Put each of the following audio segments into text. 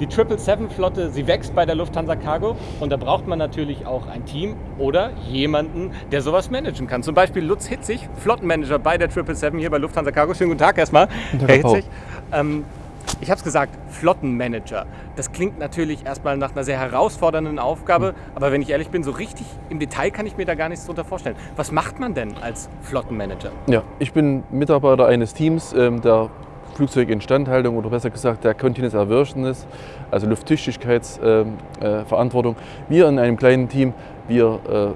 Die 777-Flotte, sie wächst bei der Lufthansa Cargo und da braucht man natürlich auch ein Team oder jemanden, der sowas managen kann. Zum Beispiel Lutz Hitzig, Flottenmanager bei der 777 hier bei Lufthansa Cargo. Schönen guten Tag erstmal, Herr Hitzig. Ähm, ich habe es gesagt, Flottenmanager. Das klingt natürlich erstmal nach einer sehr herausfordernden Aufgabe, aber wenn ich ehrlich bin, so richtig im Detail kann ich mir da gar nichts drunter vorstellen. Was macht man denn als Flottenmanager? Ja, ich bin Mitarbeiter eines Teams, ähm, der Flugzeuginstandhaltung oder besser gesagt der Continuous Aversionist, also Lufttüchtigkeitsverantwortung. Ähm, äh, wir in einem kleinen Team, wir äh,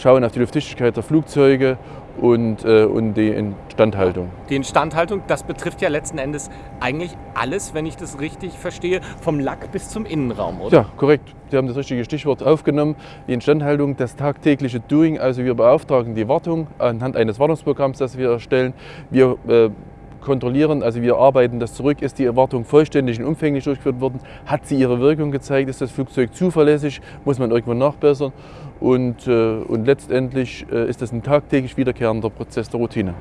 schauen auf die Lufttüchtigkeit der Flugzeuge und, äh, und die Instandhaltung. Die Instandhaltung, das betrifft ja letzten Endes eigentlich alles, wenn ich das richtig verstehe, vom Lack bis zum Innenraum, oder? Ja, korrekt. Sie haben das richtige Stichwort aufgenommen. Die Instandhaltung, das tagtägliche Doing, also wir beauftragen die Wartung anhand eines Wartungsprogramms, das wir erstellen. Wir äh, kontrollieren, also wir arbeiten das zurück, ist die Erwartung vollständig und umfänglich durchgeführt worden, hat sie ihre Wirkung gezeigt, ist das Flugzeug zuverlässig, muss man irgendwann nachbessern und, äh, und letztendlich äh, ist das ein tagtäglich wiederkehrender Prozess der Routine.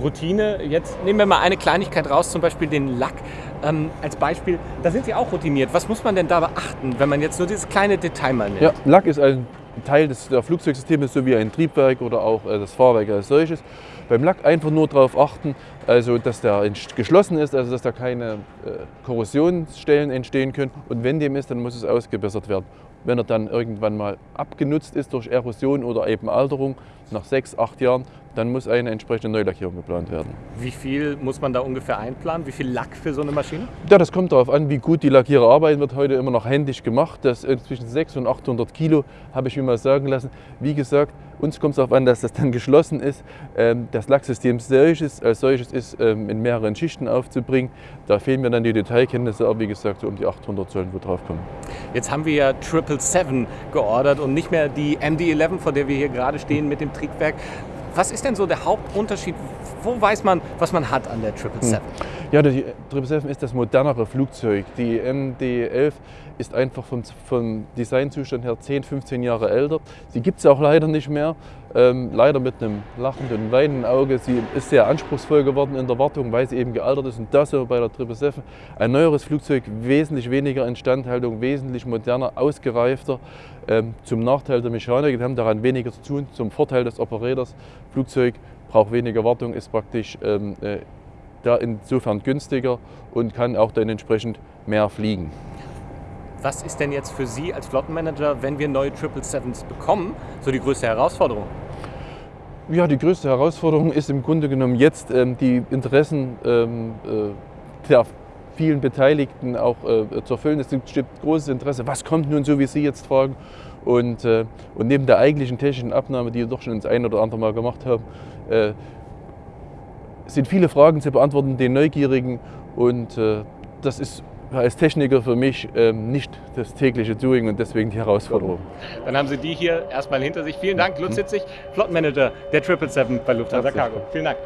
Routine, jetzt nehmen wir mal eine Kleinigkeit raus, zum Beispiel den Lack ähm, als Beispiel. Da sind Sie auch routiniert. Was muss man denn da beachten, wenn man jetzt nur dieses kleine Detail mal nimmt? Ja, Lack ist ein Teil des Flugzeugsystems, so wie ein Triebwerk oder auch äh, das Fahrwerk als solches. Beim Lack einfach nur darauf achten, also dass der geschlossen ist, also dass da keine äh, Korrosionsstellen entstehen können. Und wenn dem ist, dann muss es ausgebessert werden. Wenn er dann irgendwann mal abgenutzt ist durch Erosion oder eben Alterung, nach sechs, acht Jahren, dann muss eine entsprechende Neulackierung geplant werden. Wie viel muss man da ungefähr einplanen? Wie viel Lack für so eine Maschine? Ja, das kommt darauf an, wie gut die Lackierer arbeiten. Wird heute immer noch händisch gemacht. Das zwischen 600 und 800 Kilo, habe ich mir mal sagen lassen. Wie gesagt, uns kommt es darauf an, dass das dann geschlossen ist. Ähm, das Lacksystem solches, als solches ist ähm, in mehreren Schichten aufzubringen. Da fehlen mir dann die Detailkenntnisse, aber wie gesagt, so um die 800 sollen wo drauf kommen. Jetzt haben wir ja 777 geordert und nicht mehr die MD-11, vor der wir hier gerade stehen mit dem Triebwerk. Was ist denn so der Hauptunterschied? Wo weiß man, was man hat an der 777? Hm. Ja, die 777 ist das modernere Flugzeug. Die MD-11 ist einfach vom, vom Designzustand her 10, 15 Jahre älter. Sie gibt es auch leider nicht mehr. Ähm, leider mit einem lachenden, weinenden Auge. Sie ist sehr anspruchsvoll geworden in der Wartung, weil sie eben gealtert ist. Und das bei der 777. Ein neueres Flugzeug, wesentlich weniger Instandhaltung, wesentlich moderner, ausgereifter. Ähm, zum Nachteil der Mechaniker, die haben daran weniger zu tun. Zum Vorteil des Operators, Flugzeug braucht weniger Wartung, ist praktisch ähm, äh, da insofern günstiger und kann auch dann entsprechend mehr fliegen. Was ist denn jetzt für Sie als Flottenmanager, wenn wir neue 777s bekommen, so die größte Herausforderung? Ja, die größte Herausforderung ist im Grunde genommen jetzt ähm, die Interessen ähm, äh, der vielen Beteiligten auch äh, zu erfüllen. Es gibt großes Interesse, was kommt nun so, wie Sie jetzt fragen. Und, äh, und neben der eigentlichen technischen Abnahme, die wir doch schon ins ein oder andere Mal gemacht haben, äh, sind viele Fragen zu beantworten, den Neugierigen. Und äh, das ist als Techniker für mich ähm, nicht das tägliche Doing und deswegen die Herausforderung. Dann haben Sie die hier erstmal hinter sich. Vielen Dank, Lutz Hitzig, Flottenmanager der 777 bei Lufthansa Cargo. Vielen Dank.